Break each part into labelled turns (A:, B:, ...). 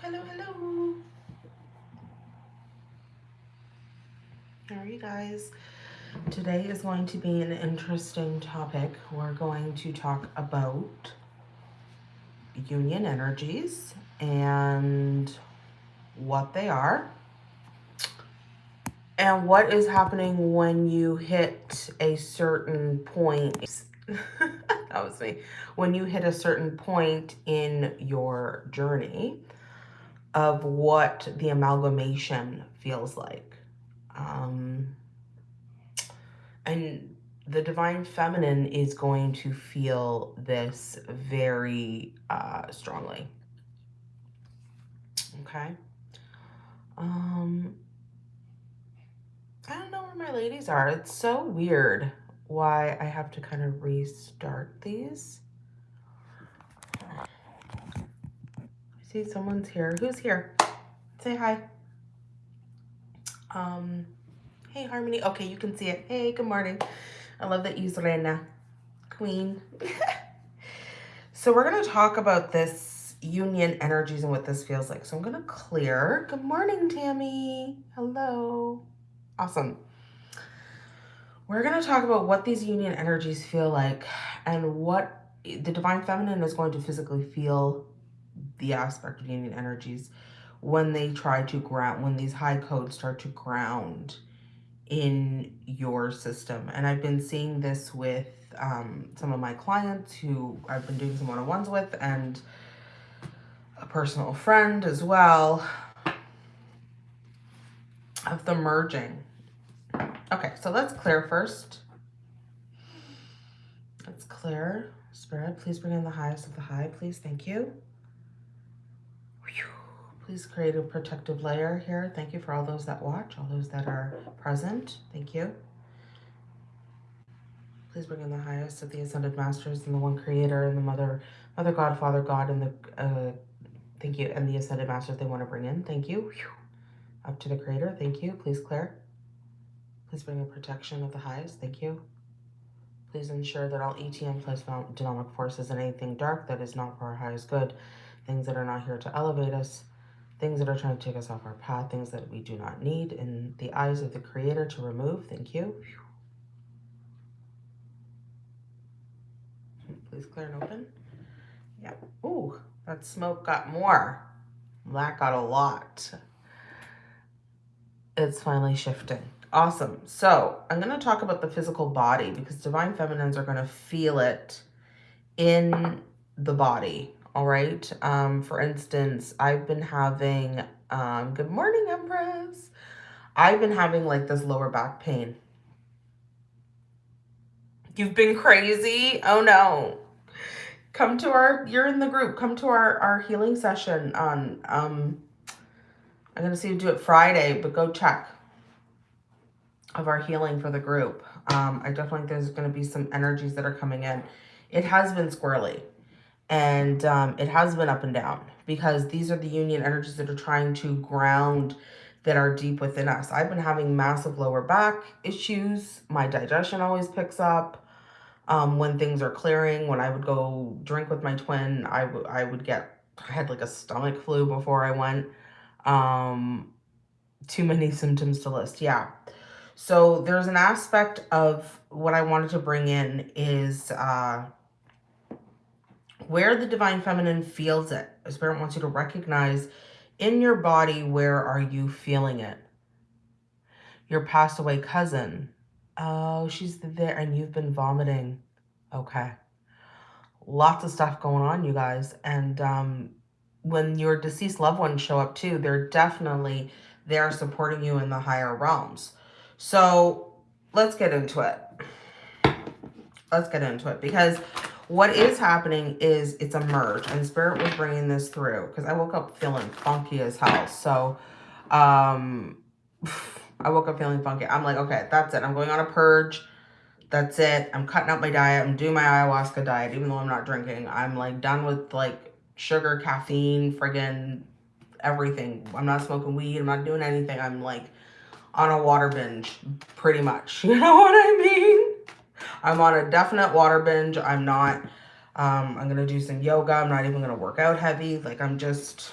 A: Hello, hello, hello. How are you guys? Today is going to be an interesting topic. We're going to talk about union energies and what they are and what is happening when you hit a certain point that was me when you hit a certain point in your journey of what the amalgamation feels like um, and the divine feminine is going to feel this very uh, strongly okay um I don't know where my ladies are. It's so weird why I have to kind of restart these. See someone's here. Who's here? Say hi. Um, hey, Harmony. Okay, you can see it. Hey, good morning. I love that you Rena. Queen. so we're going to talk about this union energies and what this feels like. So I'm going to clear. Good morning, Tammy. Hello. Awesome. We're going to talk about what these union energies feel like and what the divine feminine is going to physically feel the aspect of union energies when they try to ground, when these high codes start to ground in your system. And I've been seeing this with um, some of my clients who I've been doing some one-on-ones with and a personal friend as well of the merging. Okay, so let's clear first. Let's clear. Spirit, please bring in the highest of the high, please. Thank you. Please create a protective layer here. Thank you for all those that watch, all those that are present. Thank you. Please bring in the highest of the ascended masters and the one creator and the mother, mother God, father God, and the, uh, thank you, and the ascended masters they want to bring in. Thank you. Up to the creator. Thank you. Please Claire. Please bring in protection of the highest. Thank you. Please ensure that all ETM plus dynamic forces and anything dark that is not for our highest good, things that are not here to elevate us, things that are trying to take us off our path, things that we do not need in the eyes of the creator to remove. Thank you. Please clear and open. Yeah. Ooh, that smoke got more. That got a lot it's finally shifting. Awesome. So I'm going to talk about the physical body because divine feminines are going to feel it in the body. All right. Um, for instance, I've been having, um, good morning, Empress. I've been having like this lower back pain. You've been crazy. Oh no. Come to our, you're in the group. Come to our, our healing session on, um, I'm going to see you do it Friday, but go check of our healing for the group. Um, I definitely think there's going to be some energies that are coming in. It has been squirrely and um, it has been up and down because these are the union energies that are trying to ground that are deep within us. I've been having massive lower back issues. My digestion always picks up. Um, when things are clearing, when I would go drink with my twin, I, I would get, I had like a stomach flu before I went. Um, too many symptoms to list. Yeah. So there's an aspect of what I wanted to bring in is uh, where the divine feminine feels it. Spirit wants you to recognize in your body, where are you feeling it? Your passed away cousin. Oh, she's there and you've been vomiting. Okay. Lots of stuff going on, you guys. And um, when your deceased loved ones show up too, they're definitely there supporting you in the higher realms. So let's get into it. Let's get into it because what is happening is it's a merge and spirit was bringing this through because I woke up feeling funky as hell. So um, I woke up feeling funky. I'm like, okay, that's it. I'm going on a purge. That's it. I'm cutting out my diet. I'm doing my ayahuasca diet, even though I'm not drinking. I'm like done with like sugar, caffeine, friggin' everything. I'm not smoking weed. I'm not doing anything. I'm like on a water binge, pretty much. You know what I mean? I'm on a definite water binge. I'm not, um, I'm going to do some yoga. I'm not even going to work out heavy. Like I'm just,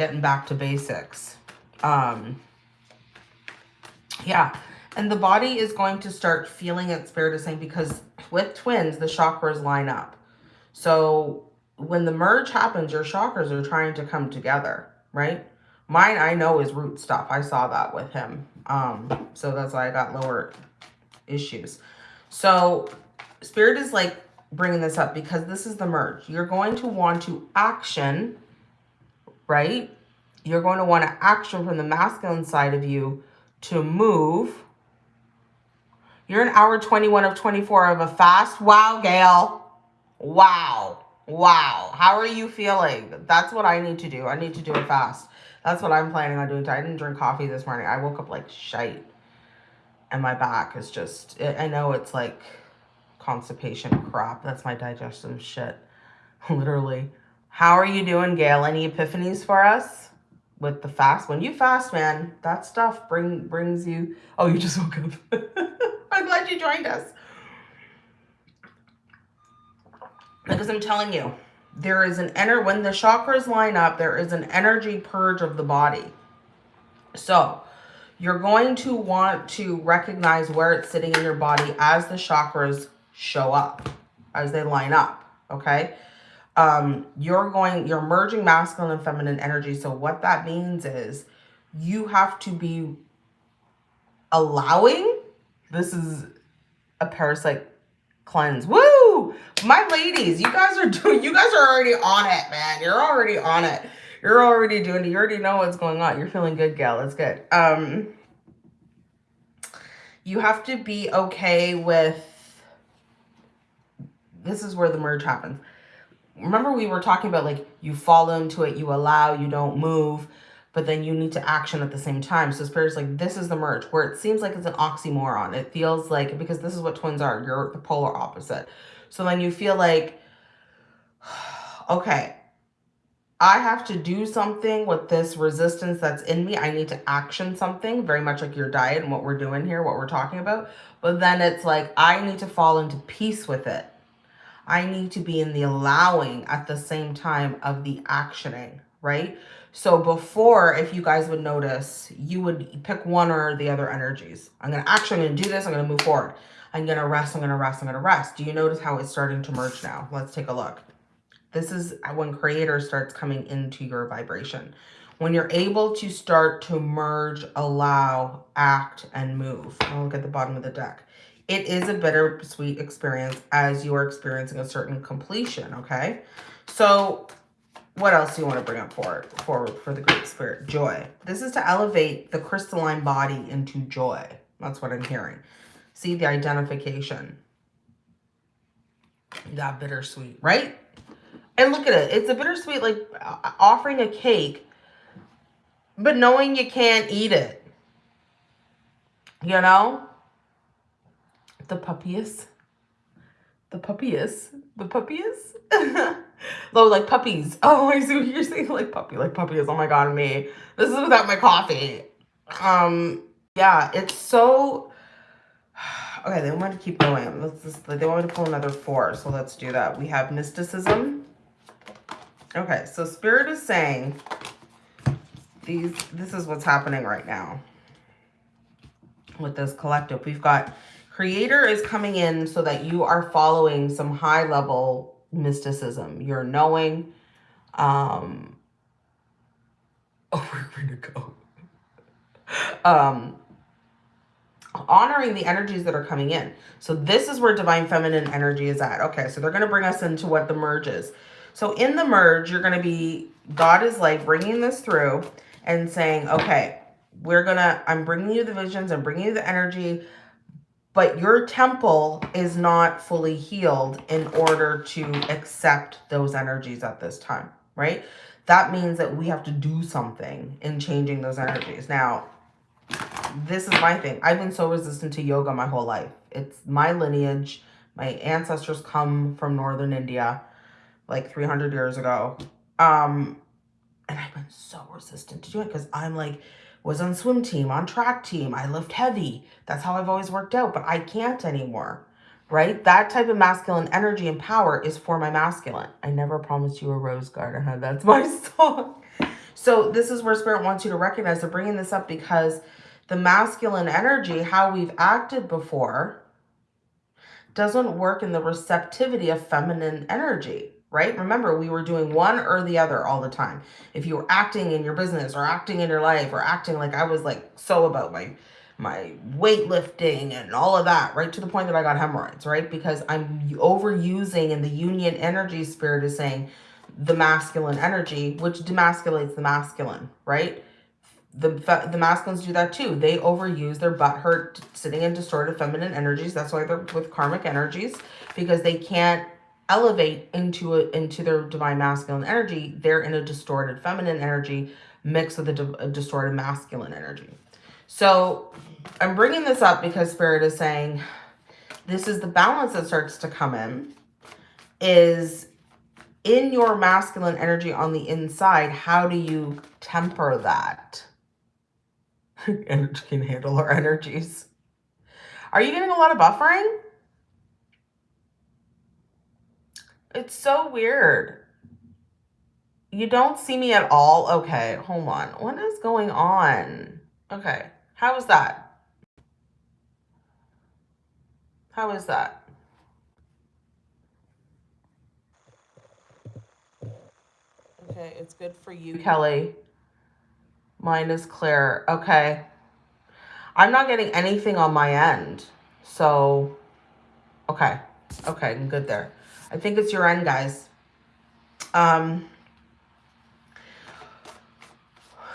A: getting back to basics. Um, yeah. And the body is going to start feeling it, Spirit is saying, because with twins, the chakras line up. So when the merge happens, your chakras are trying to come together, right? Mine, I know, is root stuff. I saw that with him. Um, so that's why I got lower issues. So Spirit is like bringing this up because this is the merge. You're going to want to action, right? You're going to want to action from the masculine side of you to move. You're an hour 21 of 24 of a fast. Wow, Gail. Wow. Wow. How are you feeling? That's what I need to do. I need to do it fast. That's what I'm planning on doing. I didn't drink coffee this morning. I woke up like shite. And my back is just, I know it's like constipation crap. That's my digestive shit. Literally. How are you doing, Gail? Any epiphanies for us? with the fast. When you fast, man, that stuff bring brings you. Oh, you just woke up. I'm glad you joined us. Because I'm telling you, there is an enter when the chakras line up, there is an energy purge of the body. So you're going to want to recognize where it's sitting in your body as the chakras show up, as they line up. Okay um, you're going, you're merging masculine and feminine energy. So what that means is you have to be allowing, this is a parasite cleanse. Woo! My ladies, you guys are doing, you guys are already on it, man. You're already on it. You're already doing it. You already know what's going on. You're feeling good, gal. That's good. Um, you have to be okay with, this is where the merge happens remember we were talking about like you fall into it, you allow, you don't move, but then you need to action at the same time. So spirit's like, this is the merge where it seems like it's an oxymoron. It feels like, because this is what twins are, you're the polar opposite. So then you feel like, okay, I have to do something with this resistance that's in me. I need to action something, very much like your diet and what we're doing here, what we're talking about. But then it's like, I need to fall into peace with it. I need to be in the allowing at the same time of the actioning, right? So before, if you guys would notice, you would pick one or the other energies. I'm going to action, I'm going to do this, I'm going to move forward. I'm going to rest, I'm going to rest, I'm going to rest. Do you notice how it's starting to merge now? Let's take a look. This is when creator starts coming into your vibration. When you're able to start to merge, allow, act, and move. I'll look at the bottom of the deck it is a bittersweet experience as you are experiencing a certain completion, okay? So what else do you want to bring up for forward for the Great Spirit? Joy. This is to elevate the crystalline body into joy. That's what I'm hearing. See the identification. That bittersweet, right? And look at it. It's a bittersweet, like offering a cake, but knowing you can't eat it. You know? the puppies. The puppies. The puppies. oh, like puppies. Oh, I see what you're saying. Like puppy, like puppies. Oh my god, me. This is without my coffee. Um, yeah, it's so okay, they want to keep going. Let's just they want to pull another four, so let's do that. We have mysticism. Okay, so spirit is saying these this is what's happening right now with this collective. We've got Creator is coming in so that you are following some high level mysticism. You're knowing, um, oh, we're going to go. um, honoring the energies that are coming in. So this is where divine feminine energy is at. Okay, so they're going to bring us into what the merge is. So in the merge, you're going to be, God is like bringing this through and saying, okay, we're going to, I'm bringing you the visions, I'm bringing you the energy, but your temple is not fully healed in order to accept those energies at this time, right? That means that we have to do something in changing those energies. Now, this is my thing. I've been so resistant to yoga my whole life. It's my lineage. My ancestors come from Northern India like 300 years ago. Um, and I've been so resistant to doing it because I'm like, was on swim team, on track team. I lift heavy. That's how I've always worked out, but I can't anymore, right? That type of masculine energy and power is for my masculine. I never promised you a rose garden. That's my song. So this is where spirit wants you to recognize they're bringing this up because the masculine energy, how we've acted before, doesn't work in the receptivity of feminine energy, right? Remember, we were doing one or the other all the time. If you were acting in your business or acting in your life or acting like I was like so about my my weightlifting and all of that, right? To the point that I got hemorrhoids, right? Because I'm overusing and the union energy spirit is saying the masculine energy, which demasculates the masculine, right? the the masculines do that too. They overuse their butt hurt sitting in distorted feminine energies. That's why they're with karmic energies because they can't elevate into a, into their divine masculine energy. They're in a distorted feminine energy mixed with a, a distorted masculine energy. So I'm bringing this up because Spirit is saying this is the balance that starts to come in is in your masculine energy on the inside. How do you temper that? Energy can handle our energies. Are you getting a lot of buffering? It's so weird. You don't see me at all? Okay, hold on. What is going on? Okay, how is that? How is that? Okay, it's good for you, Kelly. Mine is clear. Okay. I'm not getting anything on my end. So, okay. Okay, I'm good there. I think it's your end, guys. Um,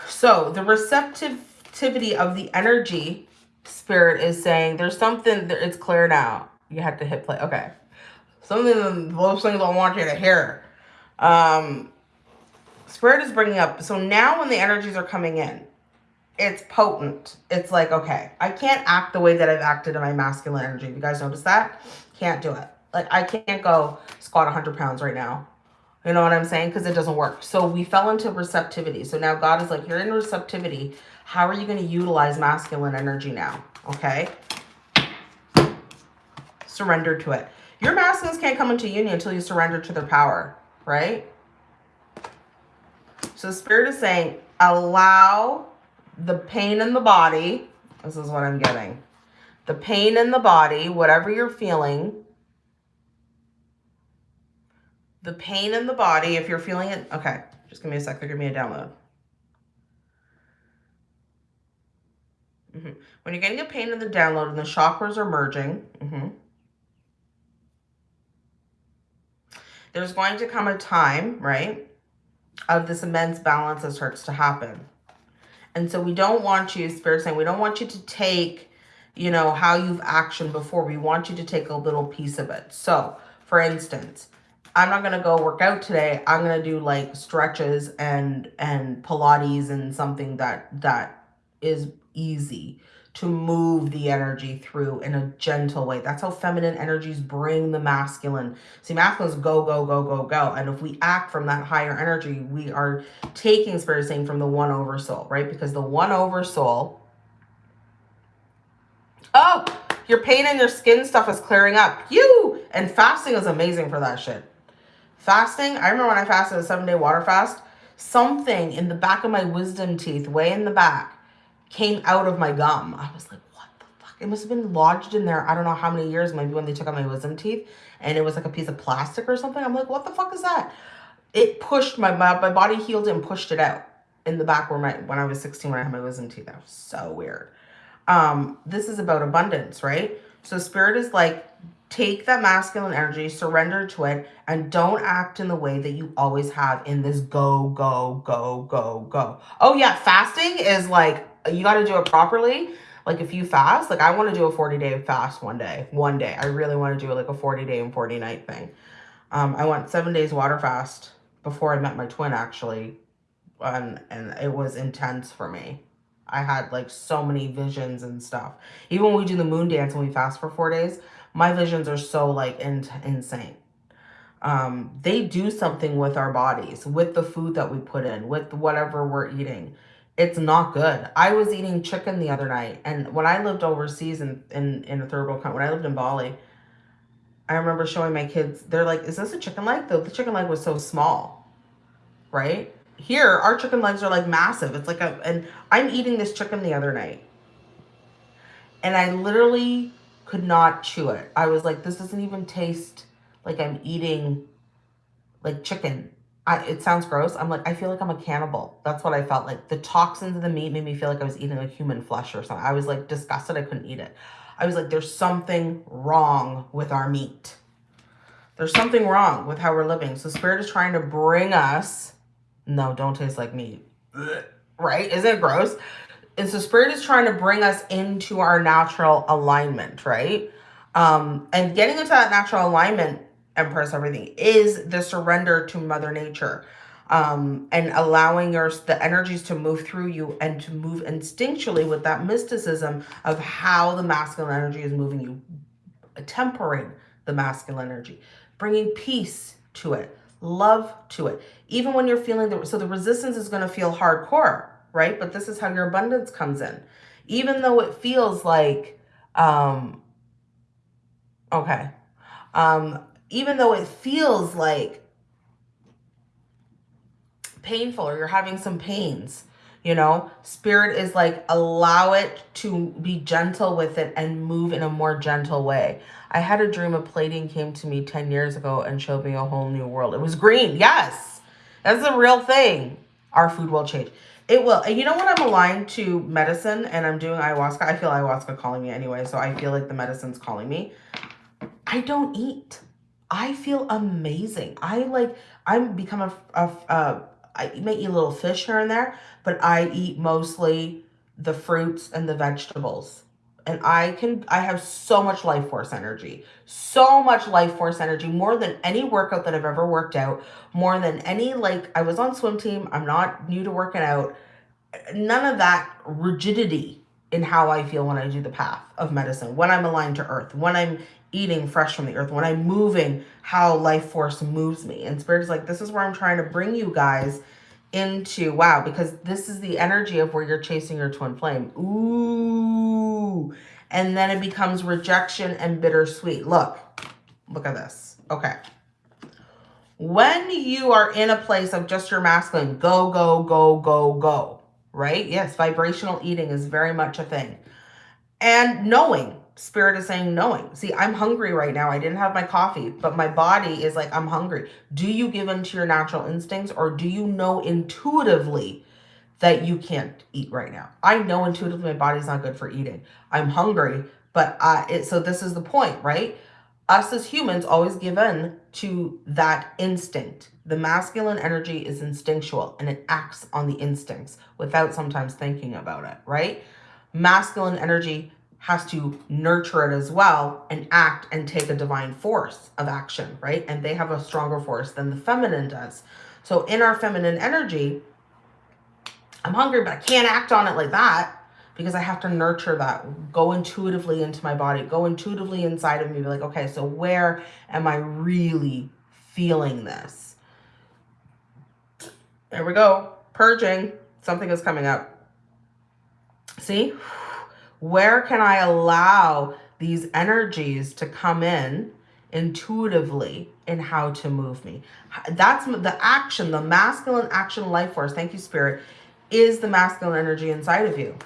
A: so the receptivity of the energy spirit is saying there's something, that it's clear now. You have to hit play. Okay. Something, those things I want you to hear. Um, Spirit is bringing up, so now when the energies are coming in, it's potent. It's like, okay, I can't act the way that I've acted in my masculine energy. You guys notice that? Can't do it. Like, I can't go squat 100 pounds right now. You know what I'm saying? Because it doesn't work. So we fell into receptivity. So now God is like, you're in receptivity. How are you going to utilize masculine energy now? Okay. Surrender to it. Your masculines can't come into union until you surrender to their power, right? So the Spirit is saying, allow the pain in the body. This is what I'm getting. The pain in the body, whatever you're feeling, the pain in the body, if you're feeling it, okay, just give me a sec, they're me a download. Mm -hmm. When you're getting a pain in the download and the chakras are merging, mm -hmm, there's going to come a time, right, of this immense balance that starts to happen. And so we don't want you, Spirit saying, we don't want you to take, you know, how you've actioned before. We want you to take a little piece of it. So, for instance, I'm not going to go work out today. I'm going to do like stretches and and Pilates and something that that is easy to move the energy through in a gentle way. That's how feminine energies bring the masculine. See, masculines go, go, go, go, go. And if we act from that higher energy, we are taking spirit saying from the one over soul, right? Because the one over soul, oh, your pain and your skin stuff is clearing up. You! And fasting is amazing for that shit. Fasting, I remember when I fasted a seven day water fast, something in the back of my wisdom teeth, way in the back, came out of my gum. I was like, what the fuck? It must have been lodged in there. I don't know how many years, maybe when they took out my wisdom teeth and it was like a piece of plastic or something. I'm like, what the fuck is that? It pushed my, my, my body healed and pushed it out in the back where my, when I was 16, when I had my wisdom teeth. That was so weird. Um, this is about abundance, right? So spirit is like, take that masculine energy, surrender to it, and don't act in the way that you always have in this go, go, go, go, go. Oh yeah, fasting is like you got to do it properly. Like if you fast, like I want to do a 40 day fast one day, one day. I really want to do like a 40 day and 40 night thing. Um, I went seven days water fast before I met my twin actually. And, and it was intense for me. I had like so many visions and stuff. Even when we do the moon dance and we fast for four days, my visions are so like in insane. Um, they do something with our bodies, with the food that we put in, with whatever we're eating it's not good. I was eating chicken the other night. And when I lived overseas in, in, in a third world country, when I lived in Bali, I remember showing my kids, they're like, is this a chicken leg? The, the chicken leg was so small, right? here, our chicken legs are like massive. It's like a, and I'm eating this chicken the other night. And I literally could not chew it. I was like, this doesn't even taste like I'm eating like chicken. I, it sounds gross. I'm like, I feel like I'm a cannibal. That's what I felt like. The toxins of the meat made me feel like I was eating like human flesh or something. I was like disgusted. I couldn't eat it. I was like, there's something wrong with our meat. There's something wrong with how we're living. So spirit is trying to bring us, no, don't taste like meat. Right? Isn't it gross? And so spirit is trying to bring us into our natural alignment, right? Um, and getting into that natural alignment, Empress, everything, is the surrender to Mother Nature. Um, and allowing your the energies to move through you and to move instinctually with that mysticism of how the masculine energy is moving you, tempering the masculine energy, bringing peace to it, love to it. Even when you're feeling the, so the resistance is going to feel hardcore, right? But this is how your abundance comes in. Even though it feels like, um, okay, um, even though it feels like painful or you're having some pains, you know, spirit is like, allow it to be gentle with it and move in a more gentle way. I had a dream a Pleiadian came to me 10 years ago and showed me a whole new world. It was green. Yes, that's a real thing. Our food will change. It will. You know when I'm aligned to medicine and I'm doing ayahuasca, I feel ayahuasca calling me anyway. So I feel like the medicine's calling me. I don't eat. I feel amazing. I like, I'm become a, a, a I may eat a little fish here and there, but I eat mostly the fruits and the vegetables. And I can, I have so much life force energy, so much life force energy, more than any workout that I've ever worked out, more than any, like, I was on swim team. I'm not new to working out. None of that rigidity in how I feel when I do the path of medicine, when I'm aligned to earth, when I'm eating fresh from the earth, when I'm moving, how life force moves me. And spirit is like, this is where I'm trying to bring you guys into, wow, because this is the energy of where you're chasing your twin flame. Ooh. And then it becomes rejection and bittersweet. Look, look at this. Okay. When you are in a place of just your masculine, go, go, go, go, go, right? Yes, vibrational eating is very much a thing. And knowing, Spirit is saying knowing. See, I'm hungry right now. I didn't have my coffee, but my body is like, I'm hungry. Do you give into your natural instincts or do you know intuitively that you can't eat right now? I know intuitively my body's not good for eating. I'm hungry, but I, it, so this is the point, right? Us as humans always give in to that instinct. The masculine energy is instinctual and it acts on the instincts without sometimes thinking about it, right? Masculine energy has to nurture it as well and act and take a divine force of action, right? And they have a stronger force than the feminine does. So in our feminine energy, I'm hungry, but I can't act on it like that because I have to nurture that, go intuitively into my body, go intuitively inside of me, be like, okay, so where am I really feeling this? There we go, purging, something is coming up. See? Where can I allow these energies to come in intuitively in how to move me? That's the action, the masculine action life force. Thank you, Spirit. Is the masculine energy inside of you.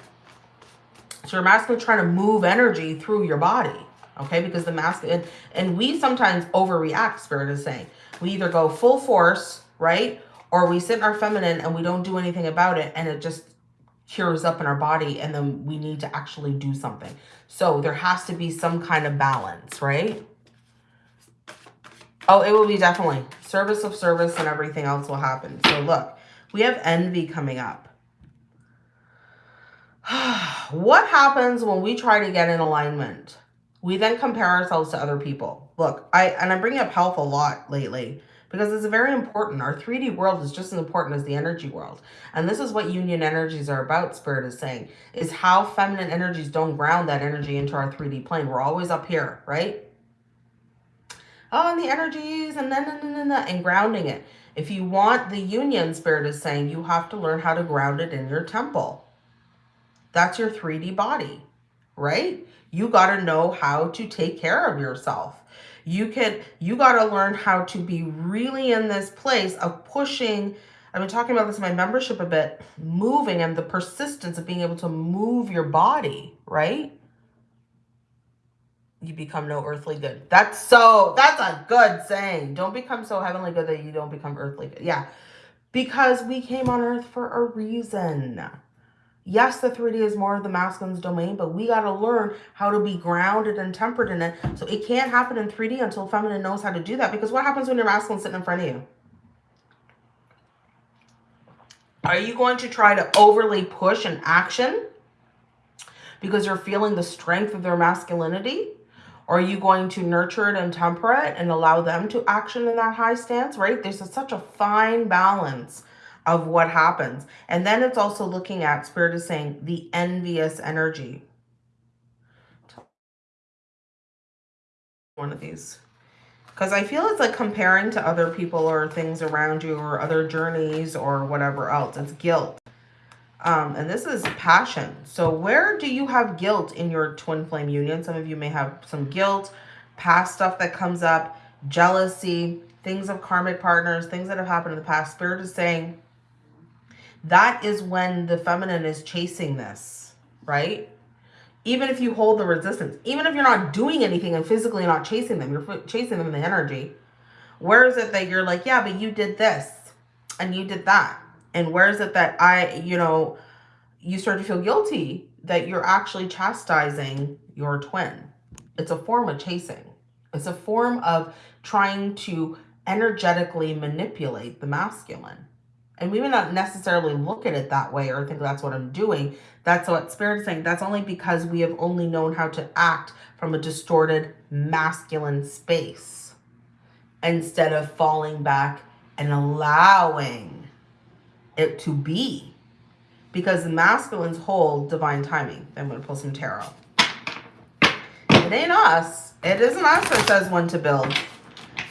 A: So your masculine trying to move energy through your body. Okay, because the masculine, and we sometimes overreact, Spirit is saying. We either go full force, right? Or we sit in our feminine and we don't do anything about it and it just cures up in our body and then we need to actually do something. So there has to be some kind of balance, right? Oh, it will be definitely. Service of service and everything else will happen. So look, we have envy coming up. what happens when we try to get in alignment? We then compare ourselves to other people. Look, I and I'm bringing up health a lot lately because it's very important. Our 3D world is just as important as the energy world. And this is what union energies are about, Spirit is saying, is how feminine energies don't ground that energy into our 3D plane. We're always up here, right? Oh, and the energies and then and, and, and, and grounding it. If you want the union, Spirit is saying, you have to learn how to ground it in your temple. That's your 3D body, right? You got to know how to take care of yourself. You can, you got to learn how to be really in this place of pushing I've been talking about this in my membership a bit, moving and the persistence of being able to move your body, right? You become no earthly good. That's so, that's a good saying. Don't become so heavenly good that you don't become earthly good. Yeah. Because we came on earth for a reason. Yes, the 3D is more of the masculine's domain, but we got to learn how to be grounded and tempered in it. So it can't happen in 3D until feminine knows how to do that. Because what happens when your masculine sitting in front of you? Are you going to try to overly push an action because you're feeling the strength of their masculinity? Or are you going to nurture it and temper it and allow them to action in that high stance, right? There's a, such a fine balance of what happens. And then it's also looking at, Spirit is saying, the envious energy. One of these. Because I feel it's like comparing to other people or things around you or other journeys or whatever else. It's guilt. Um, and this is passion. So where do you have guilt in your twin flame union? Some of you may have some guilt, past stuff that comes up, jealousy, things of karmic partners, things that have happened in the past. Spirit is saying, that is when the feminine is chasing this, right? Even if you hold the resistance, even if you're not doing anything and physically not chasing them, you're chasing them in the energy. Where is it that you're like, yeah, but you did this and you did that? And where is it that I, you know, you start to feel guilty that you're actually chastising your twin? It's a form of chasing. It's a form of trying to energetically manipulate the masculine. And we may not necessarily look at it that way or think that's what I'm doing. That's what Spirit is saying. That's only because we have only known how to act from a distorted masculine space instead of falling back and allowing it to be. Because the masculines hold divine timing. I'm going to pull some tarot. It ain't us. It isn't us that says when to build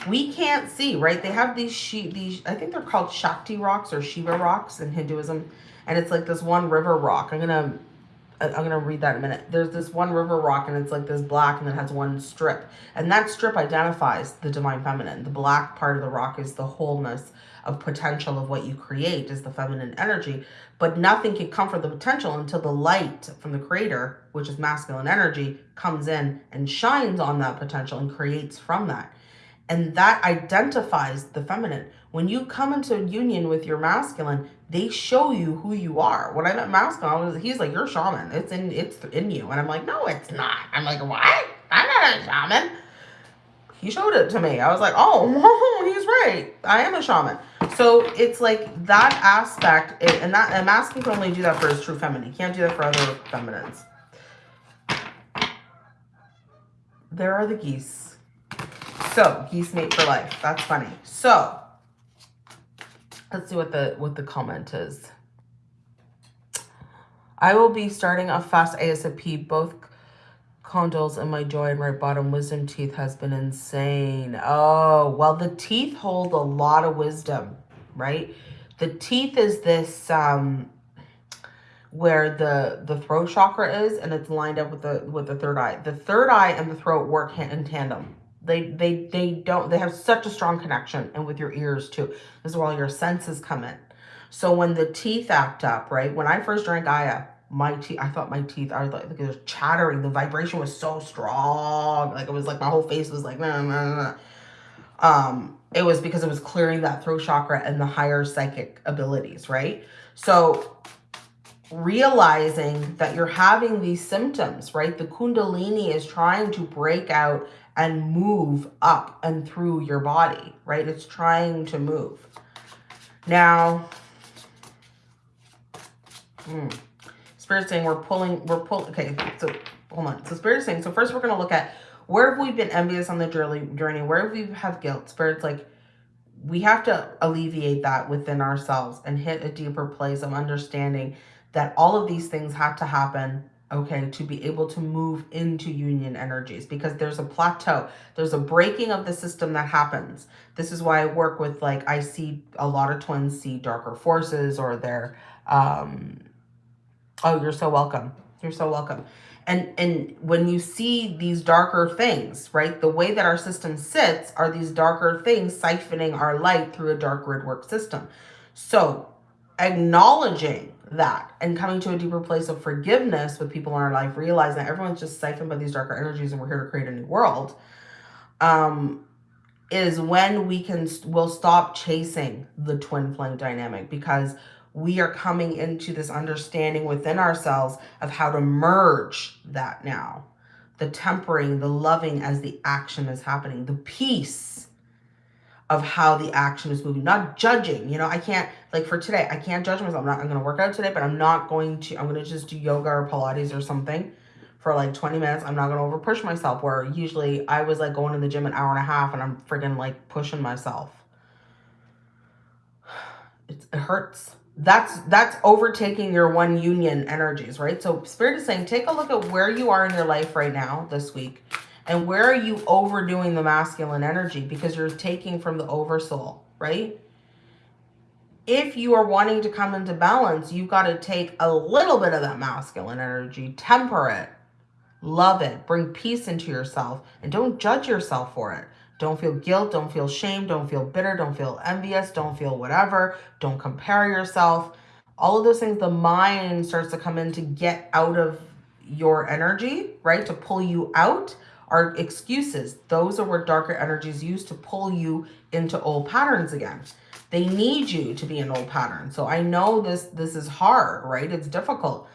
A: we can't see, right? They have these, she these I think they're called Shakti rocks or Shiva rocks in Hinduism. And it's like this one river rock. I'm going to I'm going to read that in a minute. There's this one river rock and it's like this black and it has one strip. And that strip identifies the divine feminine. The black part of the rock is the wholeness of potential of what you create is the feminine energy. But nothing can come from the potential until the light from the creator, which is masculine energy, comes in and shines on that potential and creates from that. And that identifies the feminine. When you come into union with your masculine, they show you who you are. When I met masculine, was, he's like, you're shaman. It's in it's in you. And I'm like, no, it's not. I'm like, what? I'm not a shaman. He showed it to me. I was like, oh, he's right. I am a shaman. So it's like that aspect, and that masculine can only do that for his true feminine. He can't do that for other feminines. There are the geese. So, geese mate for life. That's funny. So, let's see what the what the comment is. I will be starting a fast ASAP. Both condyles and my joy and right bottom wisdom teeth has been insane. Oh, well, the teeth hold a lot of wisdom, right? The teeth is this um where the the throat chakra is and it's lined up with the with the third eye. The third eye and the throat work in tandem. They, they, they don't, they have such a strong connection and with your ears too. This is where all your senses come in. So when the teeth act up, right? When I first drank Gaia, my teeth, I thought my teeth, I like, it was chattering. The vibration was so strong. Like it was like my whole face was like, nah, nah, nah. Um, it was because it was clearing that throat chakra and the higher psychic abilities, right? So realizing that you're having these symptoms, right? The kundalini is trying to break out and move up and through your body, right? It's trying to move. Now, hmm, Spirit saying we're pulling, we're pulling, okay, so hold on. So Spirit saying, so first we're going to look at where have we been envious on the journey, journey? where have we have guilt? Spirit's like, we have to alleviate that within ourselves and hit a deeper place of understanding that all of these things have to happen okay, to be able to move into union energies because there's a plateau. There's a breaking of the system that happens. This is why I work with like, I see a lot of twins see darker forces or they're, um, oh, you're so welcome. You're so welcome. And, and when you see these darker things, right, the way that our system sits are these darker things siphoning our light through a dark grid work system. So acknowledging that and coming to a deeper place of forgiveness with people in our life, realizing that everyone's just siphoned by these darker energies and we're here to create a new world, um, is when we can, we'll stop chasing the twin flame dynamic because we are coming into this understanding within ourselves of how to merge that now. The tempering, the loving as the action is happening, the peace of how the action is moving, not judging. You know, I can't, like for today, I can't judge myself. I'm not, I'm going to work out today, but I'm not going to, I'm going to just do yoga or Pilates or something for like 20 minutes. I'm not going to over push myself where usually I was like going to the gym an hour and a half and I'm friggin' like pushing myself. It's, it hurts. That's, that's overtaking your one union energies, right? So spirit is saying, take a look at where you are in your life right now this week and where are you overdoing the masculine energy? Because you're taking from the oversoul, right? If you are wanting to come into balance, you've got to take a little bit of that masculine energy, temper it, love it, bring peace into yourself, and don't judge yourself for it. Don't feel guilt, don't feel shame, don't feel bitter, don't feel envious, don't feel whatever, don't compare yourself. All of those things, the mind starts to come in to get out of your energy, right? To pull you out are excuses. Those are where darker energies use to pull you into old patterns again. They need you to be an old pattern. So I know this, this is hard, right? It's difficult.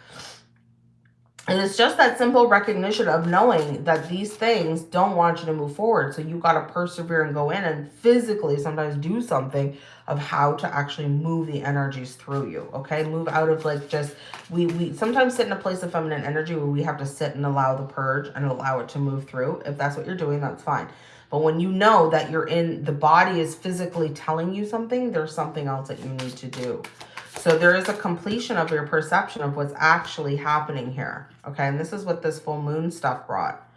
A: And it's just that simple recognition of knowing that these things don't want you to move forward. So you got to persevere and go in and physically sometimes do something of how to actually move the energies through you. Okay. Move out of like just, we, we sometimes sit in a place of feminine energy where we have to sit and allow the purge and allow it to move through. If that's what you're doing, that's fine. But when you know that you're in, the body is physically telling you something, there's something else that you need to do. So there is a completion of your perception of what's actually happening here. Okay, and this is what this full moon stuff brought.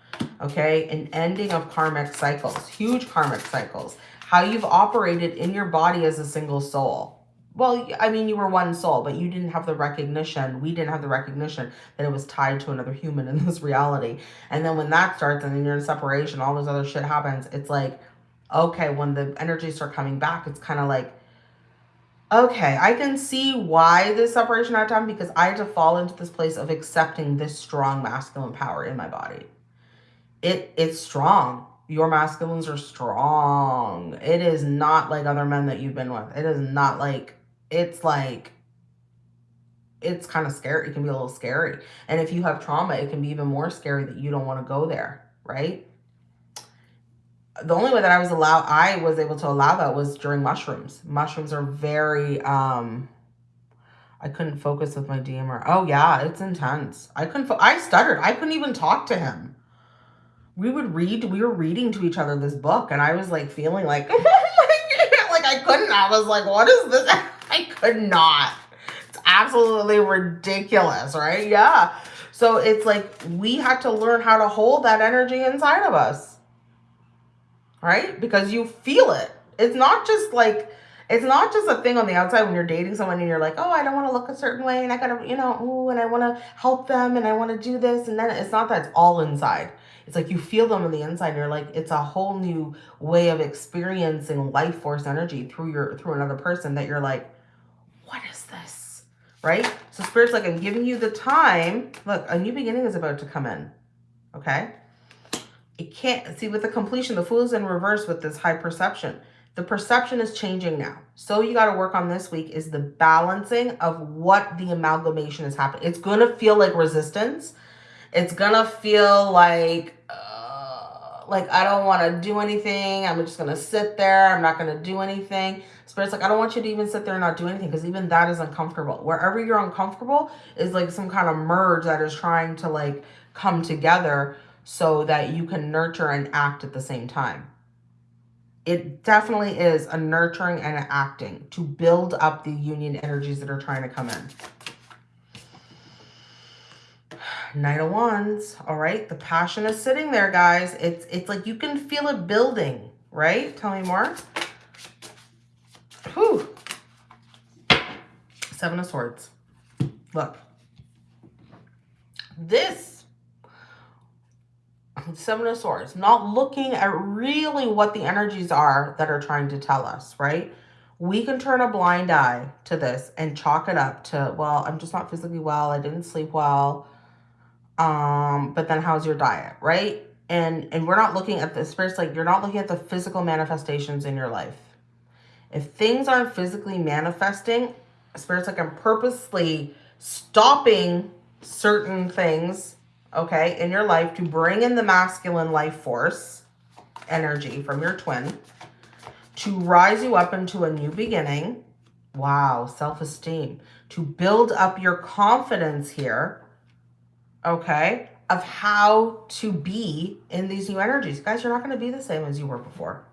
A: Okay, an ending of karmic cycles, huge karmic cycles. How you've operated in your body as a single soul. Well, I mean, you were one soul, but you didn't have the recognition. We didn't have the recognition that it was tied to another human in this reality. And then when that starts and then you're in separation, all this other shit happens. It's like, okay, when the energies start coming back, it's kind of like, Okay, I can see why this separation had time because I had to fall into this place of accepting this strong masculine power in my body. It It's strong. Your masculines are strong. It is not like other men that you've been with. It is not like, it's like, it's kind of scary. It can be a little scary. And if you have trauma, it can be even more scary that you don't want to go there, right? the only way that I was allowed, I was able to allow that was during mushrooms. Mushrooms are very, um, I couldn't focus with my DMR. Oh yeah, it's intense. I couldn't, I stuttered. I couldn't even talk to him. We would read, we were reading to each other this book and I was like feeling like, like I couldn't, I was like, what is this? I could not. It's absolutely ridiculous, right? Yeah. So it's like, we had to learn how to hold that energy inside of us right? Because you feel it. It's not just like, it's not just a thing on the outside when you're dating someone and you're like, oh, I don't want to look a certain way and I gotta, you know, ooh, and I want to help them and I want to do this. And then it's not that it's all inside. It's like you feel them on the inside you're like, it's a whole new way of experiencing life force energy through your, through another person that you're like, what is this? Right? So spirit's like, I'm giving you the time. Look, a new beginning is about to come in. Okay? it can't see with the completion the fool is in reverse with this high perception the perception is changing now so you got to work on this week is the balancing of what the amalgamation is happening it's going to feel like resistance it's gonna feel like uh, like i don't want to do anything i'm just gonna sit there i'm not gonna do anything spirit's like i don't want you to even sit there and not do anything because even that is uncomfortable wherever you're uncomfortable is like some kind of merge that is trying to like come together so that you can nurture and act at the same time. It definitely is a nurturing and an acting to build up the union energies that are trying to come in. Knight of Wands, all right? The passion is sitting there, guys. It's, it's like you can feel it building, right? Tell me more. Whew. Seven of Swords. Look. This Seven of Swords, not looking at really what the energies are that are trying to tell us, right? we can turn a blind eye to this and chalk it up to, well, I'm just not physically well. I didn't sleep well. Um, but then how's your diet, right? And and we're not looking at the spirits like you're not looking at the physical manifestations in your life. If things aren't physically manifesting, spirits like I'm purposely stopping certain things, okay, in your life to bring in the masculine life force energy from your twin to rise you up into a new beginning. Wow, self-esteem. To build up your confidence here, okay, of how to be in these new energies. Guys, you're not going to be the same as you were before.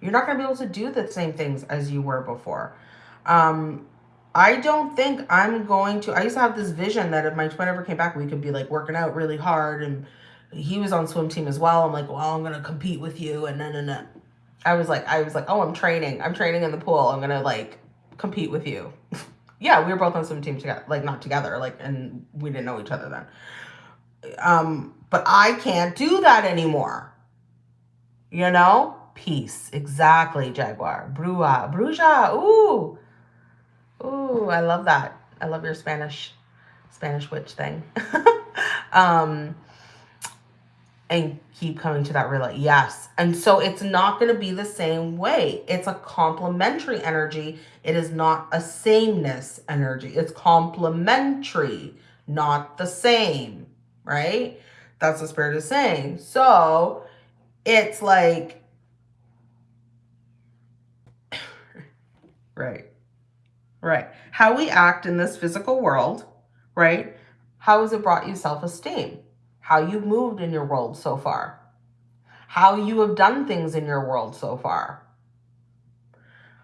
A: You're not going to be able to do the same things as you were before. Um, I don't think I'm going to, I used to have this vision that if my twin ever came back, we could be like working out really hard and he was on swim team as well. I'm like, well, I'm going to compete with you and no, no. I was like, I was like, oh, I'm training. I'm training in the pool. I'm going to like compete with you. yeah, we were both on swim team together, like not together, like, and we didn't know each other then. Um, but I can't do that anymore. You know? Peace. Exactly, Jaguar. Brua. Bruja. Ooh. Ooh, I love that. I love your Spanish, Spanish witch thing. um, and keep coming to that real yes. And so it's not going to be the same way. It's a complementary energy. It is not a sameness energy. It's complementary not the same right? That's what spirit is saying. So it's like right right. How we act in this physical world right? How has it brought you self-esteem how you've moved in your world so far, how you have done things in your world so far.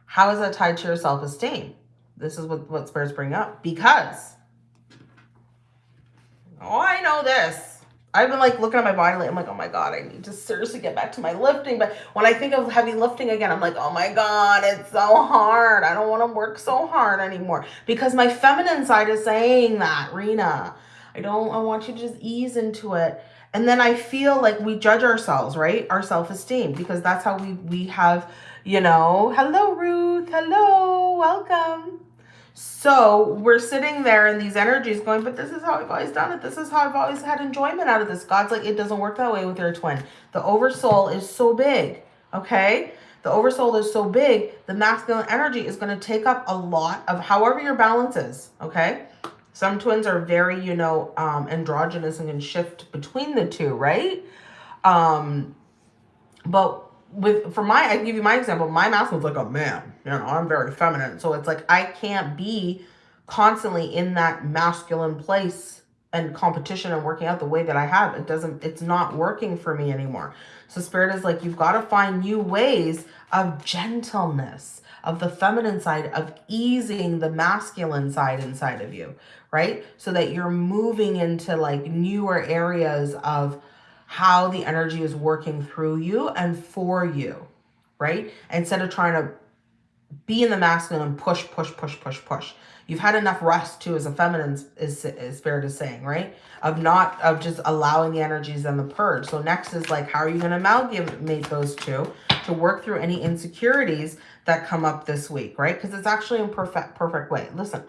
A: How is that tied to your self-esteem? This is what, what spirits bring up. Because, oh, I know this. I've been like looking at my body lately. I'm like, oh my God, I need to seriously get back to my lifting. But when I think of heavy lifting again, I'm like, oh my God, it's so hard. I don't want to work so hard anymore. Because my feminine side is saying that, Rena. I don't, I want you to just ease into it. And then I feel like we judge ourselves, right? Our self-esteem, because that's how we, we have, you know, hello, Ruth. Hello, welcome. So we're sitting there in these energies going, but this is how I've always done it. This is how I've always had enjoyment out of this. God's like, it doesn't work that way with your twin. The oversoul is so big, okay? The oversoul is so big, the masculine energy is going to take up a lot of however your balance is, okay? Some twins are very, you know, um, androgynous and can shift between the two, right? Um, but with, for my, I give you my example, my masculine's like a man, you know, I'm very feminine. So it's like, I can't be constantly in that masculine place and competition and working out the way that I have. It doesn't, it's not working for me anymore. So spirit is like, you've got to find new ways of gentleness, of the feminine side, of easing the masculine side inside of you, right? So that you're moving into like newer areas of how the energy is working through you and for you, right? Instead of trying to be in the masculine and push, push, push, push, push. You've had enough rest too, as a feminine is, is fair to saying, right? Of not, of just allowing the energies and the purge. So next is like, how are you going to amalgamate those two to work through any insecurities that come up this week, right? Because it's actually in perfect, perfect way. Listen,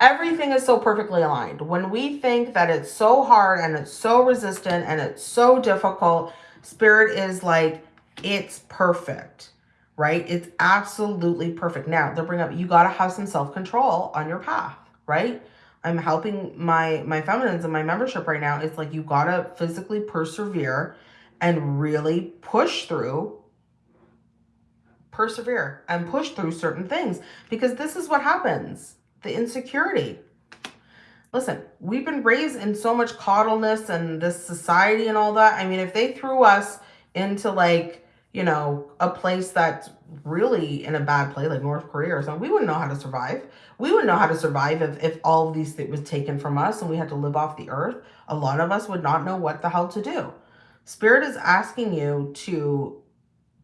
A: everything is so perfectly aligned. When we think that it's so hard and it's so resistant and it's so difficult, spirit is like, it's perfect, right? It's absolutely perfect. Now, they'll bring up, you got to have some self-control on your path, right? I'm helping my, my feminines and my membership right now. It's like, you got to physically persevere and really push through persevere and push through certain things because this is what happens the insecurity. Listen, we've been raised in so much coddleness and this society and all that. I mean, if they threw us into like, you know, a place that's really in a bad place, like North Korea or something, we wouldn't know how to survive. We wouldn't know how to survive if, if all of these things was taken from us and we had to live off the earth. A lot of us would not know what the hell to do. Spirit is asking you to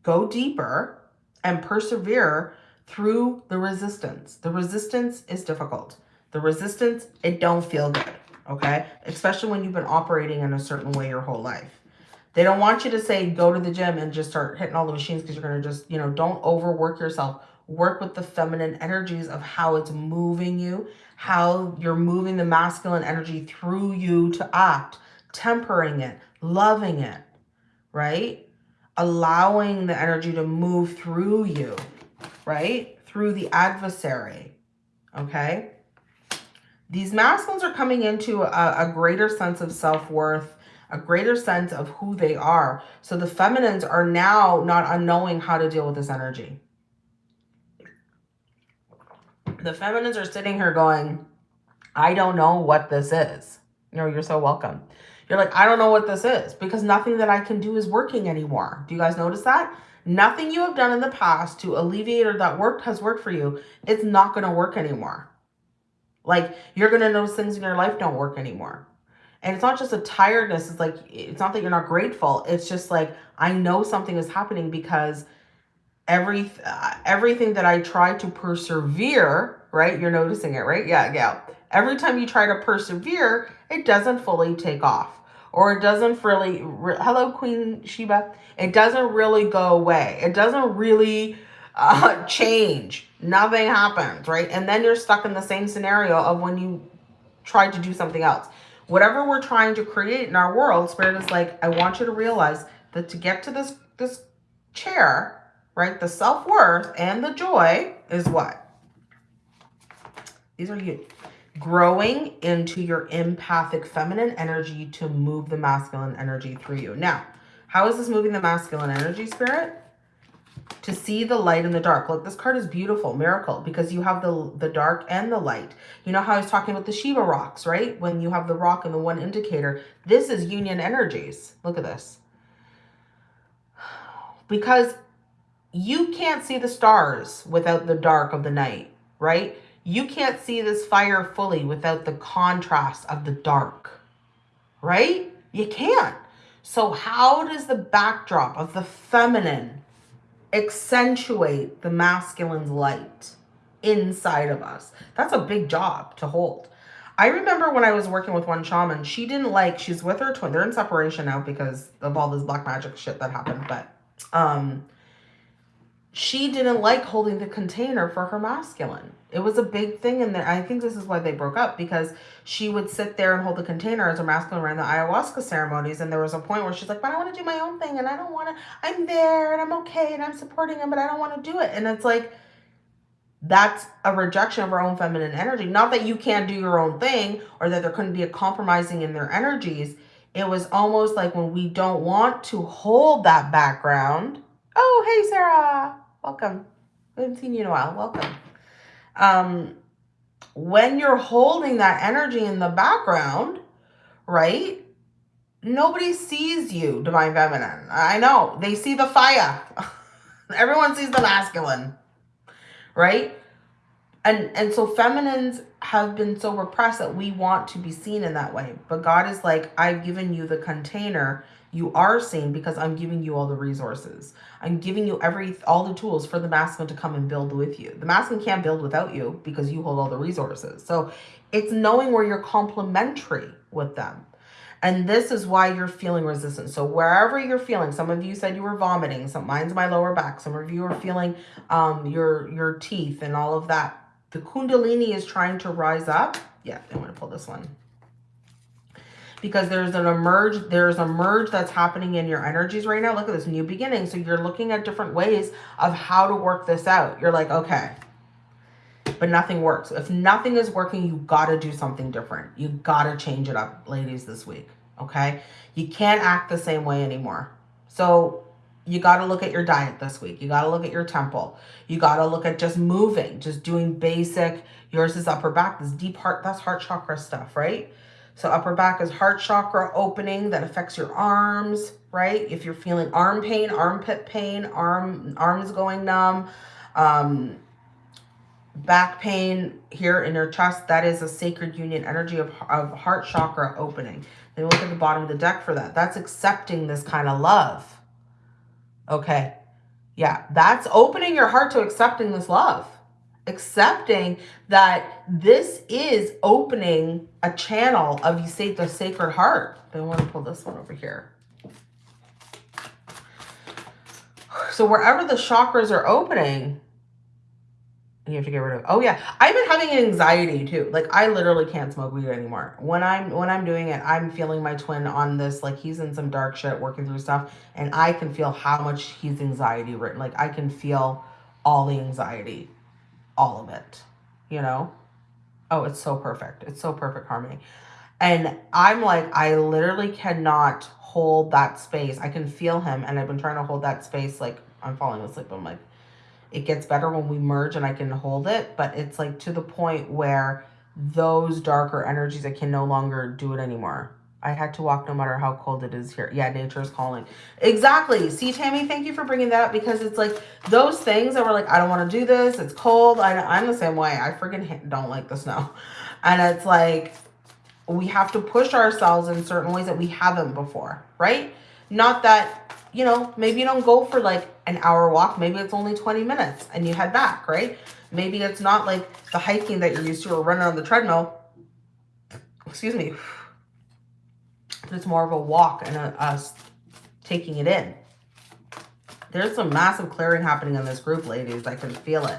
A: go deeper and persevere through the resistance. The resistance is difficult. The resistance, it don't feel good, okay? Especially when you've been operating in a certain way your whole life. They don't want you to say, go to the gym and just start hitting all the machines because you're going to just, you know, don't overwork yourself. work with the feminine energies of how it's moving you, how you're moving the masculine energy through you to act, tempering it, loving it, right? Allowing the energy to move through you, right? Through the adversary, okay? These masculines are coming into a, a greater sense of self-worth, a greater sense of who they are. So the feminines are now not unknowing how to deal with this energy. The feminines are sitting here going, I don't know what this is. You know, you're so welcome. You're like, I don't know what this is because nothing that I can do is working anymore. Do you guys notice that? Nothing you have done in the past to alleviate or that worked has worked for you. It's not going to work anymore. Like you're going to notice things in your life don't work anymore. And it's not just a tiredness. It's like, it's not that you're not grateful. It's just like, I know something is happening because every, uh, everything that I try to persevere, right? You're noticing it, right? Yeah, yeah. Every time you try to persevere, it doesn't fully take off or it doesn't really, re hello, Queen Sheba. It doesn't really go away. It doesn't really uh, change. Nothing happens, right? And then you're stuck in the same scenario of when you tried to do something else whatever we're trying to create in our world, Spirit is like, I want you to realize that to get to this, this chair, right, the self-worth and the joy is what? These are you. Growing into your empathic feminine energy to move the masculine energy through you. Now, how is this moving the masculine energy, Spirit? To see the light in the dark. Look, this card is beautiful, miracle, because you have the, the dark and the light. You know how I was talking about the Shiva rocks, right? When you have the rock and the one indicator. This is union energies. Look at this. Because you can't see the stars without the dark of the night, right? You can't see this fire fully without the contrast of the dark, right? You can't. So how does the backdrop of the feminine accentuate the masculine light inside of us. That's a big job to hold. I remember when I was working with one shaman, she didn't like, she's with her twin. They're in separation now because of all this black magic shit that happened. But um, she didn't like holding the container for her masculine. It was a big thing in there. I think this is why they broke up because she would sit there and hold the container as her masculine ran the ayahuasca ceremonies. And there was a point where she's like, but I want to do my own thing and I don't want to, I'm there and I'm okay and I'm supporting him, but I don't want to do it. And it's like, that's a rejection of her own feminine energy. Not that you can't do your own thing or that there couldn't be a compromising in their energies. It was almost like when we don't want to hold that background. Oh, hey, Sarah. Welcome. I haven't seen you in a while. Welcome. Um, when you're holding that energy in the background, right? Nobody sees you, Divine Feminine. I know. They see the fire. Everyone sees the masculine, right? And, and so feminines have been so repressed that we want to be seen in that way. But God is like, I've given you the container you are seen because I'm giving you all the resources. I'm giving you every all the tools for the masculine to come and build with you. The masculine can't build without you because you hold all the resources. So it's knowing where you're complementary with them. And this is why you're feeling resistance. So wherever you're feeling, some of you said you were vomiting. Some mine's my lower back. Some of you are feeling um, your your teeth and all of that. The Kundalini is trying to rise up. Yeah, I'm to pull this one because there's an emerge, there's a merge that's happening in your energies right now. Look at this new beginning. So you're looking at different ways of how to work this out. You're like, okay, but nothing works. If nothing is working, you got to do something different. You got to change it up, ladies, this week. Okay. You can't act the same way anymore. So you got to look at your diet this week. You got to look at your temple. You got to look at just moving, just doing basic. Yours is upper back, this deep heart, that's heart chakra stuff, right? So upper back is heart chakra opening that affects your arms, right? If you're feeling arm pain, armpit pain, arm arms going numb, um, back pain here in your chest, that is a sacred union energy of, of heart chakra opening. Then look at the bottom of the deck for that. That's accepting this kind of love. Okay. Yeah, that's opening your heart to accepting this love accepting that this is opening a channel of you say the sacred heart. I want to pull this one over here. So wherever the chakras are opening, You have to get rid of. Oh yeah, I've been having anxiety too. Like I literally can't smoke weed anymore. When I'm when I'm doing it, I'm feeling my twin on this. Like he's in some dark shit, working through stuff, and I can feel how much he's anxiety written. Like I can feel all the anxiety, all of it. You know. Oh, it's so perfect. It's so perfect harmony. And I'm like, I literally cannot hold that space. I can feel him, and I've been trying to hold that space. Like I'm falling asleep. I'm like it gets better when we merge and I can hold it, but it's like to the point where those darker energies, I can no longer do it anymore. I had to walk no matter how cold it is here. Yeah, nature is calling. Exactly. See, Tammy, thank you for bringing that up because it's like those things that were like, I don't want to do this. It's cold. I, I'm the same way. I freaking don't like the snow. And it's like, we have to push ourselves in certain ways that we haven't before, right? Not that you know, maybe you don't go for like an hour walk. Maybe it's only 20 minutes and you head back, right? Maybe it's not like the hiking that you're used to or running on the treadmill. Excuse me. But it's more of a walk and a, us taking it in. There's some massive clearing happening in this group, ladies. I can feel it.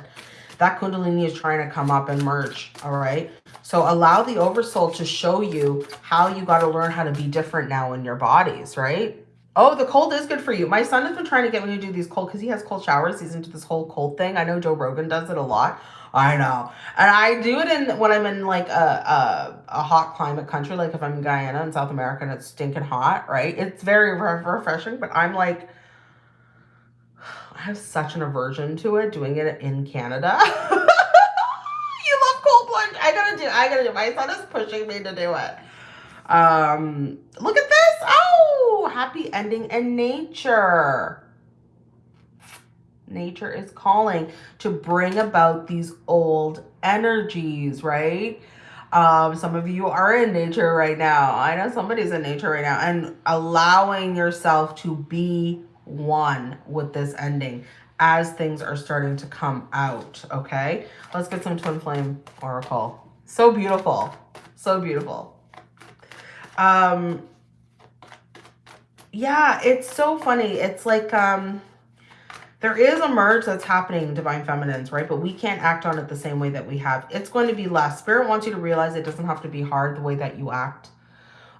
A: That Kundalini is trying to come up and merge, all right? So allow the Oversoul to show you how you got to learn how to be different now in your bodies, right? Oh, the cold is good for you. My son has been trying to get me to do these cold because he has cold showers. He's into this whole cold thing. I know Joe Rogan does it a lot. I know. And I do it in when I'm in like a, a, a hot climate country, like if I'm in Guyana in South America and it's stinking hot, right? It's very re refreshing, but I'm like, I have such an aversion to it doing it in Canada. you love cold plunge. I gotta do, I gotta do. My son is pushing me to do it. Um, look at this. Oh, happy ending in nature. Nature is calling to bring about these old energies, right? Um, some of you are in nature right now. I know somebody's in nature right now and allowing yourself to be one with this ending as things are starting to come out, okay? Let's get some twin flame oracle. So beautiful. So beautiful. Um, yeah, it's so funny. It's like, um, there is a merge that's happening Divine Feminines, right? But we can't act on it the same way that we have. It's going to be less. Spirit wants you to realize it doesn't have to be hard the way that you act.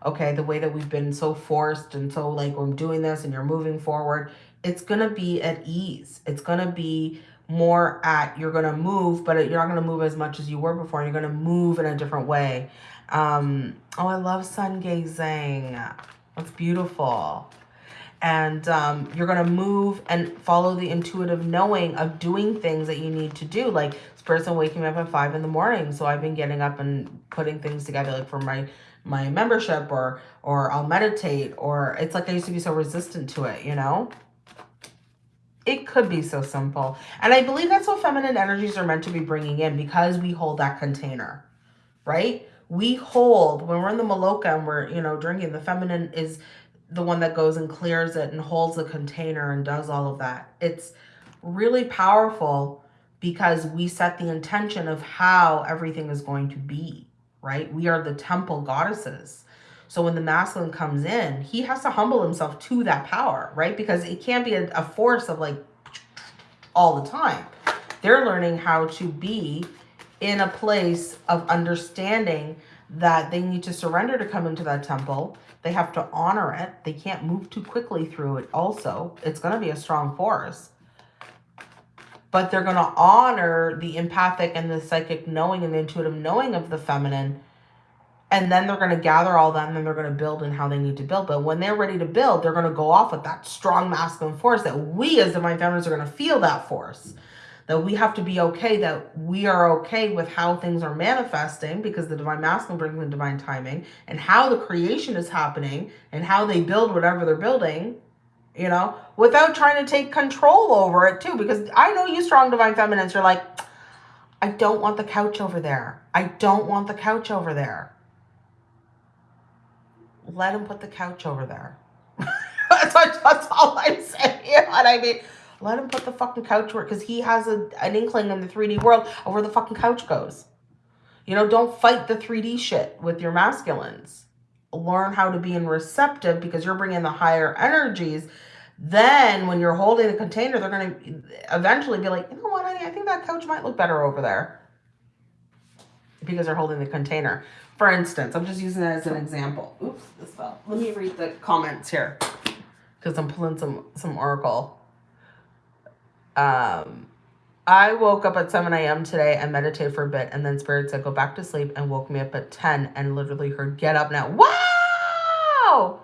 A: Okay, the way that we've been so forced and so like we're doing this and you're moving forward. It's going to be at ease. It's going to be more at, you're going to move, but you're not going to move as much as you were before. You're going to move in a different way. Um, oh, I love sun gazing. It's beautiful. And um, you're going to move and follow the intuitive knowing of doing things that you need to do. Like this person waking me up at five in the morning. So I've been getting up and putting things together like for my my membership or or I'll meditate or it's like I used to be so resistant to it, you know? It could be so simple. And I believe that's what feminine energies are meant to be bringing in because we hold that container, right? we hold when we're in the maloka and we're you know drinking the feminine is the one that goes and clears it and holds the container and does all of that. It's really powerful because we set the intention of how everything is going to be right? We are the temple goddesses. So when the masculine comes in he has to humble himself to that power right? Because it can't be a, a force of like all the time. They're learning how to be in a place of understanding that they need to surrender to come into that temple. They have to honor it. They can't move too quickly through it also. It's going to be a strong force. But they're going to honor the empathic and the psychic knowing and the intuitive knowing of the feminine. And then they're going to gather all that and then they're going to build in how they need to build. But when they're ready to build, they're going to go off with that strong masculine force that we as divine feminines are going to feel that force that we have to be okay that we are okay with how things are manifesting because the divine masculine brings in divine timing and how the creation is happening and how they build whatever they're building you know without trying to take control over it too. Because i know you strong divine feminines you're like i don't want the couch over there. I don't want the couch over there. Let him put the couch over there. That's, that's all i'm saying you know what i mean let him put the fucking couch where, because he has a, an inkling in the 3D world of where the fucking couch goes. You know, don't fight the 3D shit with your masculines. Learn how to be in receptive because you're bringing the higher energies. Then when you're holding the container, they're going to eventually be like, you know what, honey, I think that couch might look better over there because they're holding the container. For instance, I'm just using that as an example. Oops, this fell. Let me read the comments here because I'm pulling some some oracle. Um, I woke up at 7 a.m. today and meditated for a bit, and then Spirit said, Go back to sleep, and woke me up at 10 and literally heard, Get up now. Wow!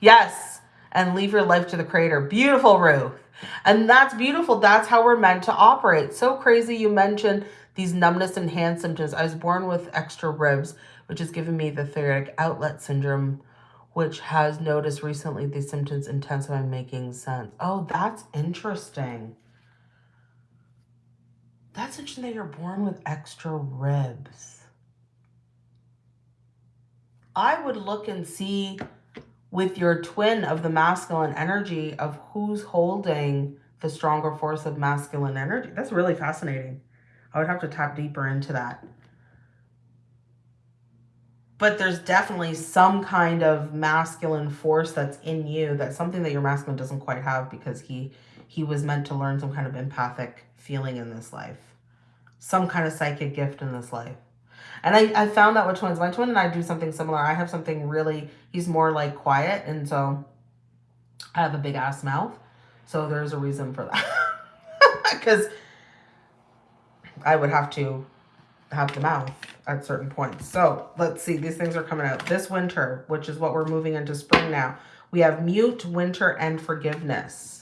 A: Yes, and leave your life to the Creator. Beautiful, Ruth. And that's beautiful. That's how we're meant to operate. So crazy you mentioned these numbness and hand symptoms. I was born with extra ribs, which has given me the thoracic outlet syndrome which has noticed recently these symptoms intensify making sense. Oh, that's interesting. That's interesting that you're born with extra ribs. I would look and see with your twin of the masculine energy of who's holding the stronger force of masculine energy. That's really fascinating. I would have to tap deeper into that but there's definitely some kind of masculine force that's in you that's something that your masculine doesn't quite have because he he was meant to learn some kind of empathic feeling in this life some kind of psychic gift in this life and I, I found that with twins my twin and i do something similar i have something really he's more like quiet and so i have a big ass mouth so there's a reason for that because i would have to have the mouth at certain points. So let's see, these things are coming out this winter, which is what we're moving into spring now. We have mute, winter, and forgiveness.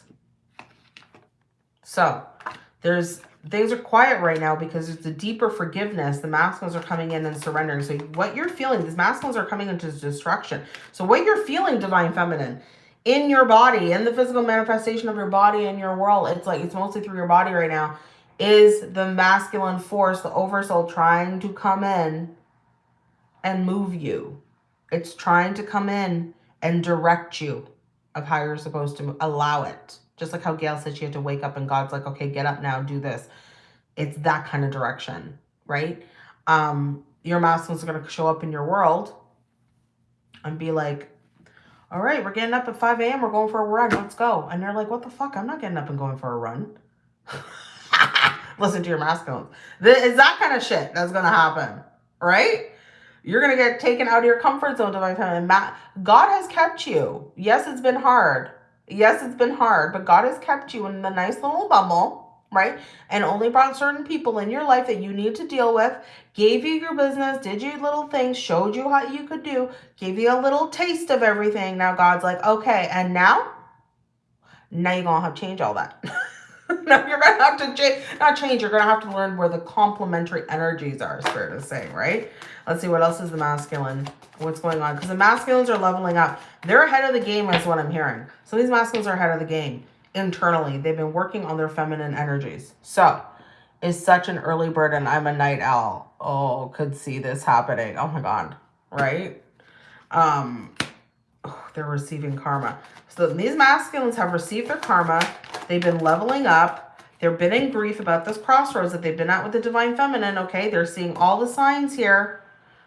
A: So there's things are quiet right now because it's a deeper forgiveness. The masculines are coming in and surrendering. So what you're feeling, these masculines are coming into destruction. So what you're feeling, divine feminine, in your body, in the physical manifestation of your body in your world, it's like it's mostly through your body right now is the masculine force, the oversoul, trying to come in and move you. It's trying to come in and direct you of how you're supposed to allow it. Just like how Gail said she had to wake up and God's like, okay, get up now, do this. It's that kind of direction, right? Um, your masculines are going to show up in your world and be like, all right, we're getting up at 5 a.m. We're going for a run. Let's go. And they're like, what the fuck? I'm not getting up and going for a run. listen to your masculines. It's that kind of shit that's going to happen, right? You're going to get taken out of your comfort zone, to divine feminine. God has kept you. Yes, it's been hard. Yes, it's been hard, but God has kept you in the nice little bubble, right? And only brought certain people in your life that you need to deal with, gave you your business, did you little things, showed you how you could do, gave you a little taste of everything. Now God's like, okay, and now? Now you're going to have to change all that. no, you're going to have to change, not change, you're going to have to learn where the complementary energies are, Spirit is saying, right? Let's see, what else is the masculine? What's going on? Because the masculines are leveling up. They're ahead of the game is what I'm hearing. So these masculines are ahead of the game internally. They've been working on their feminine energies. So, is such an early bird and I'm a night owl. Oh, could see this happening. Oh my God, right? Um, they're receiving karma. So these masculines have received their karma. They've been leveling up. They've been in grief about this crossroads that they've been at with the divine feminine, okay? They're seeing all the signs here.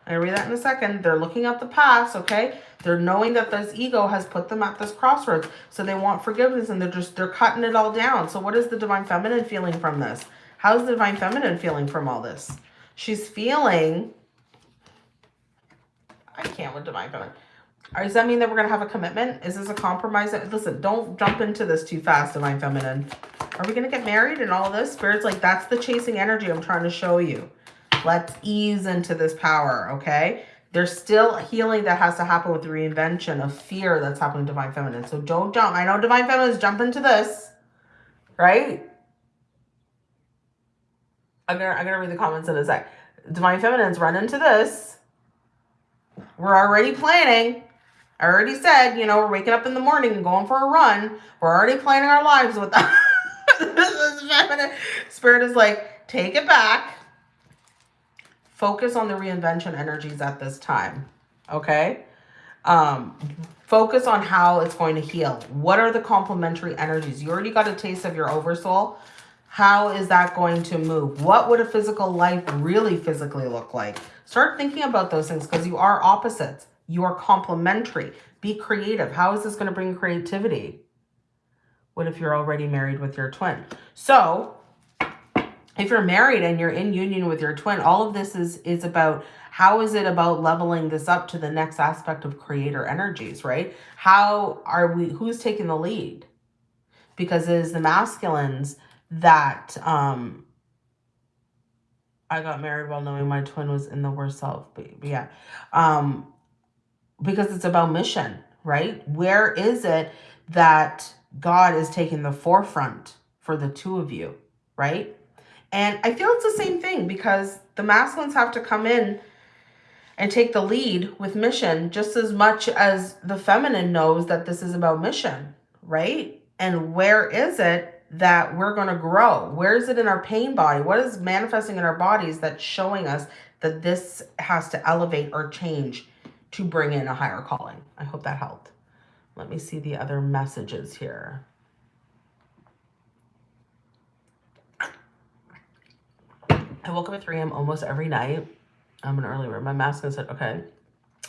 A: I read that in a second. They're looking at the past, okay? They're knowing that this ego has put them at this crossroads. So they want forgiveness and they're just, they're cutting it all down. So what is the divine feminine feeling from this? How's the divine feminine feeling from all this? She's feeling, I can't with divine feminine. Does that mean that we're going to have a commitment? Is this a compromise? Listen, don't jump into this too fast, Divine Feminine. Are we going to get married and all this? Spirit's like, that's the chasing energy I'm trying to show you. Let's ease into this power, okay? There's still healing that has to happen with the reinvention of fear that's happening to Divine Feminine. So don't jump. I know Divine Feminine is jumping to this, right? I'm to I'm gonna read the comments in a sec. Divine Feminine's run into this. We're already planning. I already said, you know, we're waking up in the morning and going for a run. We're already planning our lives with that. feminine spirit is like, take it back. Focus on the reinvention energies at this time. Okay? Um, focus on how it's going to heal. What are the complementary energies? You already got a taste of your oversoul. How is that going to move? What would a physical life really physically look like? Start thinking about those things because you are opposites. You are complementary. Be creative. How is this going to bring creativity? What if you're already married with your twin? So if you're married and you're in union with your twin, all of this is is about how is it about leveling this up to the next aspect of creator energies, right? How are we who's taking the lead? Because it is the masculines that um I got married while knowing my twin was in the worst self, but, but yeah. Um because it's about mission, right? Where is it that God is taking the forefront for the two of you, right? And I feel it's the same thing because the masculines have to come in and take the lead with mission just as much as the feminine knows that this is about mission, right? And where is it that we're going to grow? Where is it in our pain body? What is manifesting in our bodies that's showing us that this has to elevate or change to bring in a higher calling? I hope that helped. Let me see the other messages here. I woke up at 3 a.m. almost every night. I'm an early bird. My mask masculine said, okay.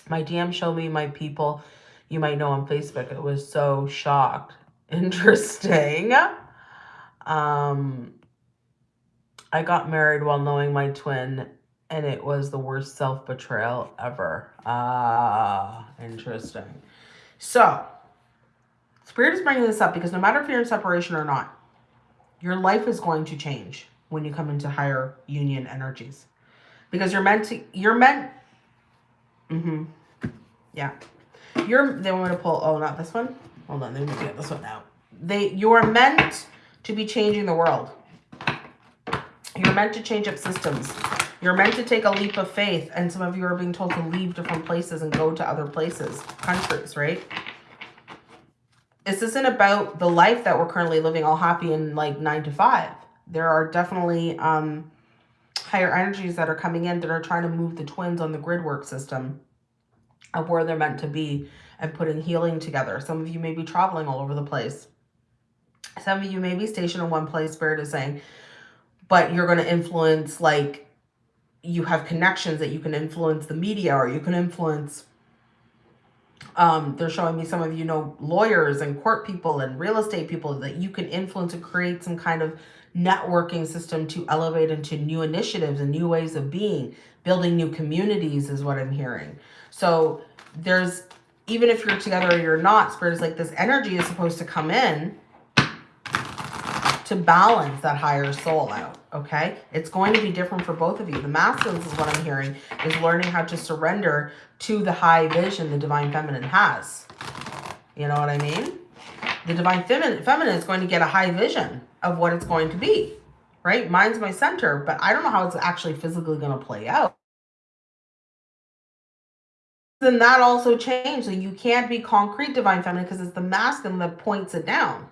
A: My DM showed me my people you might know on Facebook. It was so shocked. Interesting. Um, I got married while knowing my twin, and it was the worst self-betrayal ever. Ah, interesting. So, Spirit is bringing this up because no matter if you're in separation or not, your life is going to change when you come into higher union energies. Because you're meant to you're meant mm-hmm. Yeah. You're they want to pull oh not this one? Hold on let me get this one out. They you're meant to be changing the world. You're meant to change up systems. You're meant to take a leap of faith and some of you are being told to leave different places and go to other places countries right? This isn't about the life that we're currently living all happy and like nine to five there are definitely um, higher energies that are coming in that are trying to move the twins on the grid work system of where they're meant to be and putting healing together. Some of you may be traveling all over the place. Some of you may be stationed in one place, Spirit is saying, but you're going to influence, like, you have connections that you can influence the media or you can influence um, they're showing me some of you know lawyers and court people and real estate people that you can influence and create some kind of networking system to elevate into new initiatives and new ways of being. Building new communities is what I'm hearing. So there's, even if you're together or you're not, Spirit is like this energy is supposed to come in to balance that higher soul out, okay? It's going to be different for both of you. The masculines is what I'm hearing, is learning how to surrender to the high vision the divine feminine has. You know what I mean? The divine feminine, feminine is going to get a high vision of what it's going to be, right? Mine's my center, but I don't know how it's actually physically going to play out. Then that also changed. So you can't be concrete divine feminine because it's the masculine that points it down,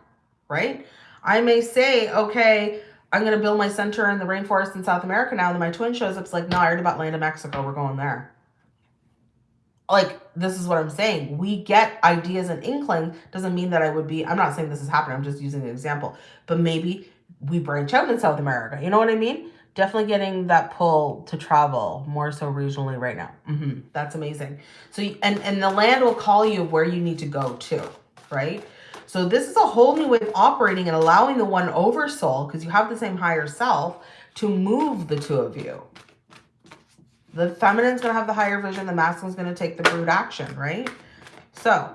A: right? I may say, okay, I'm going to build my center in the rainforest in South America now. And my twin shows up. It's like, no, I heard about land in Mexico. We're going there like this is what I'm saying. We get ideas and inkling doesn't mean that I would be, I'm not saying this is happening. I'm just using an example, but maybe we branch out in South America. You know what I mean? Definitely getting that pull to travel more so regionally right now. Mm -hmm. That's amazing. So, and, and the land will call you where you need to go to, right? So this is a whole new way of operating and allowing the one over soul, because you have the same higher self, to move the two of you, the feminine's going to have the higher vision. The masculine's going to take the brute action, right? So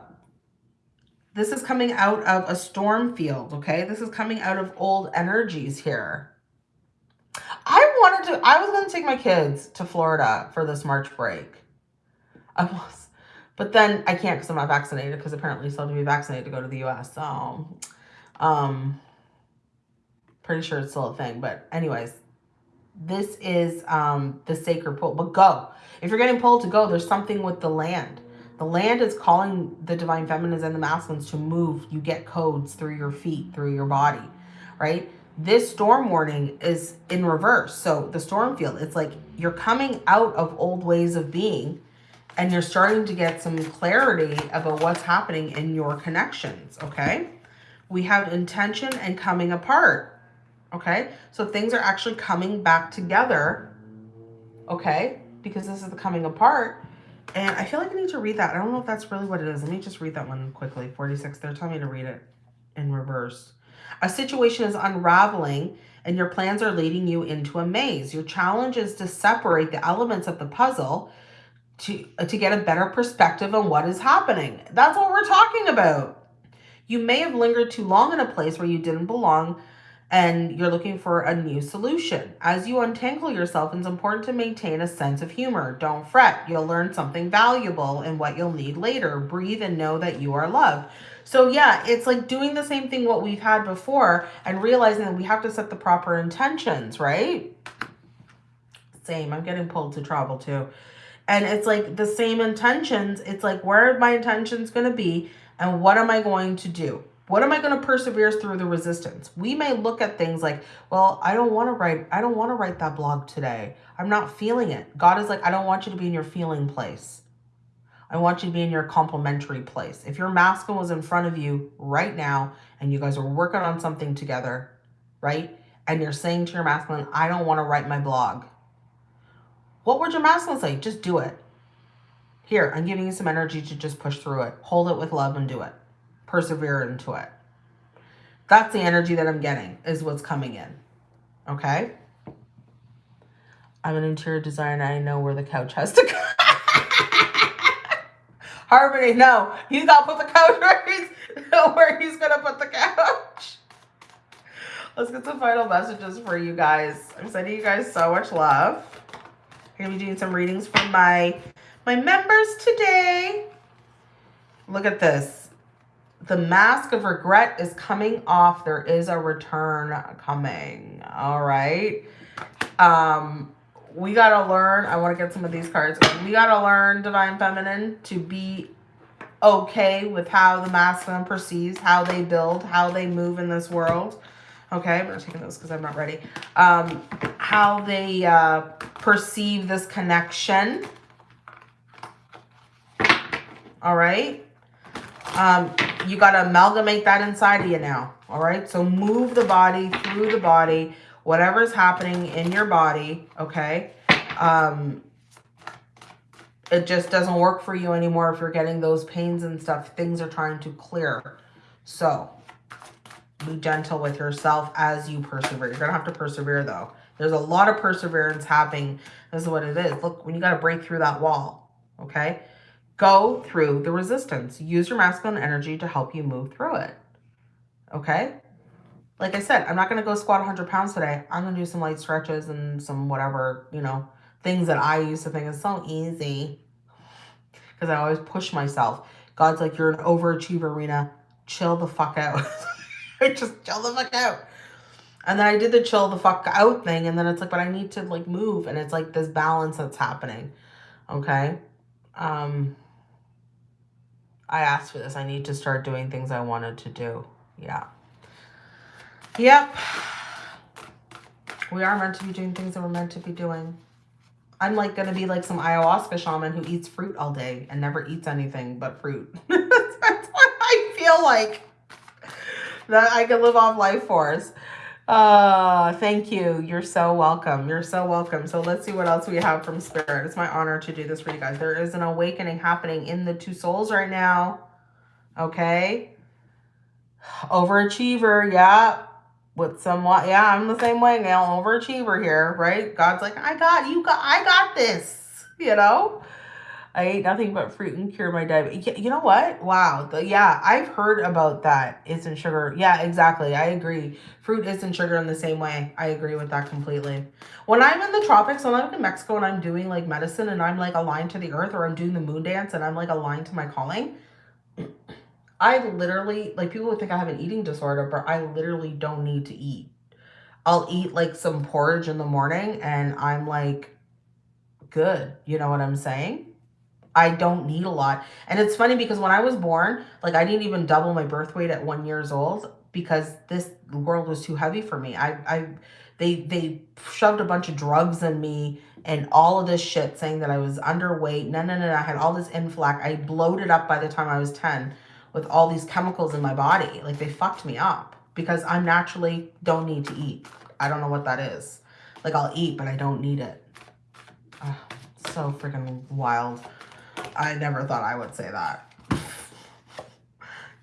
A: this is coming out of a storm field, okay? This is coming out of old energies here. I wanted to, I was going to take my kids to Florida for this March break. I was, but then I can't because I'm not vaccinated because apparently you still have to be vaccinated to go to the U.S. So, um, pretty sure it's still a thing. But anyways, this is um, the sacred pull, but go. If you're getting pulled to go, there's something with the land. The land is calling the divine feminines and the masculines to move. You get codes through your feet, through your body, right? This storm warning is in reverse. So the storm field, it's like you're coming out of old ways of being and you're starting to get some clarity about what's happening in your connections, okay? We have intention and coming apart okay? So things are actually coming back together, okay? Because this is the coming apart. And I feel like I need to read that. I don't know if that's really what it is. Let me just read that one quickly. 46, they're telling me to read it in reverse. A situation is unraveling and your plans are leading you into a maze. Your challenge is to separate the elements of the puzzle to, uh, to get a better perspective on what is happening. That's what we're talking about. You may have lingered too long in a place where you didn't belong and you're looking for a new solution. As you untangle yourself, it's important to maintain a sense of humor. Don't fret. You'll learn something valuable and what you'll need later. Breathe and know that you are loved. So yeah, it's like doing the same thing what we've had before and realizing that we have to set the proper intentions, right? Same. I'm getting pulled to travel too. And it's like the same intentions. It's like, where are my intentions going to be? And what am I going to do? What am I going to persevere through the resistance? We may look at things like, well, I don't want to write, I don't want to write that blog today. I'm not feeling it. God is like, I don't want you to be in your feeling place. I want you to be in your complementary place. If your masculine was in front of you right now and you guys are working on something together, right? And you're saying to your masculine, I don't want to write my blog. What would your masculine say? Just do it. Here, I'm giving you some energy to just push through it. Hold it with love and do it persevere into it. That's the energy that I'm getting is what's coming in. Okay. I'm an interior designer. I know where the couch has to go. Harmony, no. He's got to put the couch where he's, where he's going to put the couch. Let's get some final messages for you guys. I'm sending you guys so much love. I'm going to be doing some readings for my, my members today. Look at this the mask of regret is coming off. There is a return coming. All right. Um, we got to learn. I want to get some of these cards. We got to learn, Divine Feminine, to be okay with how the masculine perceives, how they build, how they move in this world. Okay, I'm not taking those because I'm not ready. Um, how they uh, perceive this connection. All right. Um, you got to amalgamate that inside of you now. All right. So move the body through the body, whatever's happening in your body. Okay. Um, it just doesn't work for you anymore if you're getting those pains and stuff. Things are trying to clear. So be gentle with yourself as you persevere. You're going to have to persevere though. There's a lot of perseverance happening. This is what it is. Look, when you got to break through that wall, okay? Go through the resistance. Use your masculine energy to help you move through it. Okay? Like I said, I'm not going to go squat 100 pounds today. I'm going to do some light stretches and some whatever, you know, things that I used to think is so easy. Because I always push myself. God's like, you're an overachiever, Rena. Chill the fuck out. Just chill the fuck out. And then I did the chill the fuck out thing. And then it's like, but I need to like move. And it's like this balance that's happening. Okay? Um, I asked for this. I need to start doing things I wanted to do. Yeah. Yep. We are meant to be doing things that we're meant to be doing. I'm like going to be like some ayahuasca shaman who eats fruit all day and never eats anything but fruit. That's what I feel like. That I can live off life force. Uh, thank you. You're so welcome. You're so welcome. So let's see what else we have from Spirit. It's my honor to do this for you guys. There is an awakening happening in the two souls right now. Okay. Overachiever. Yeah. With somewhat. Yeah, I'm the same way, now. Overachiever here, right? God's like, I got you. Got, I got this. You know? I ate nothing but fruit and cured my diabetes. You know what? Wow. The, yeah, I've heard about that. It's in sugar. Yeah, exactly. I agree. Fruit is in sugar in the same way. I agree with that completely. When I'm in the tropics, when I'm in Mexico and I'm doing like medicine and I'm like aligned to the earth or I'm doing the moon dance and I'm like aligned to my calling, I literally, like people would think I have an eating disorder, but I literally don't need to eat. I'll eat like some porridge in the morning and I'm like good. You know what I'm saying? I don't need a lot. And it's funny because when I was born, like I didn't even double my birth weight at one years old because this world was too heavy for me. I, I, they, they shoved a bunch of drugs in me and all of this shit saying that I was underweight. No, no, no. I had all this inflac. I bloated up by the time I was 10 with all these chemicals in my body. Like they fucked me up because I'm naturally don't need to eat. I don't know what that is. Like I'll eat, but I don't need it. Oh, so freaking wild. I never thought I would say that.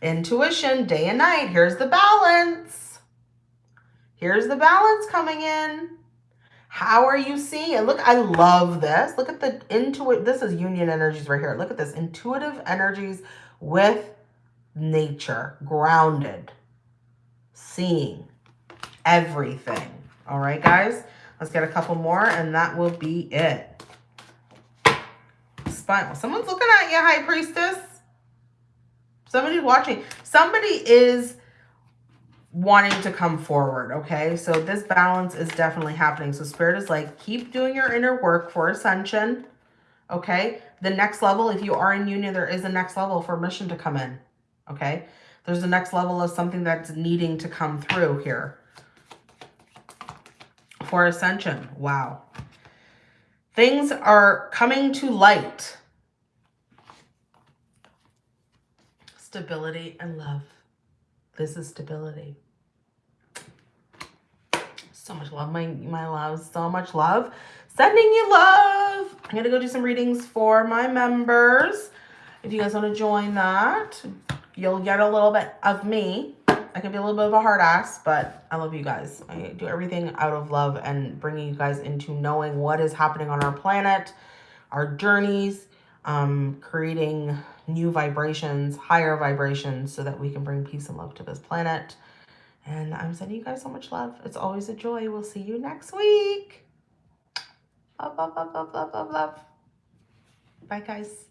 A: Intuition, day and night. Here's the balance. Here's the balance coming in. How are you seeing it? Look, I love this. Look at the intuitive. This is union energies right here. Look at this. Intuitive energies with nature, grounded, seeing everything. All right, guys. Let's get a couple more and that will be it. Spinal. Someone's looking at you, High Priestess. Somebody's watching. Somebody is wanting to come forward, okay? So this balance is definitely happening. So Spirit is like, keep doing your inner work for ascension, okay? The next level, if you are in union, there is a next level for mission to come in, okay? There's a next level of something that's needing to come through here. For ascension, wow. Things are coming to light. Stability and love. This is stability. So much love, my, my love. So much love. Sending you love. I'm going to go do some readings for my members. If you guys want to join that, you'll get a little bit of me. I can be a little bit of a hard ass, but I love you guys. I do everything out of love and bringing you guys into knowing what is happening on our planet, our journeys, um, creating new vibrations, higher vibrations, so that we can bring peace and love to this planet. And I'm sending you guys so much love. It's always a joy. We'll see you next week. Love, love, love, love, love, love, love. Bye, guys.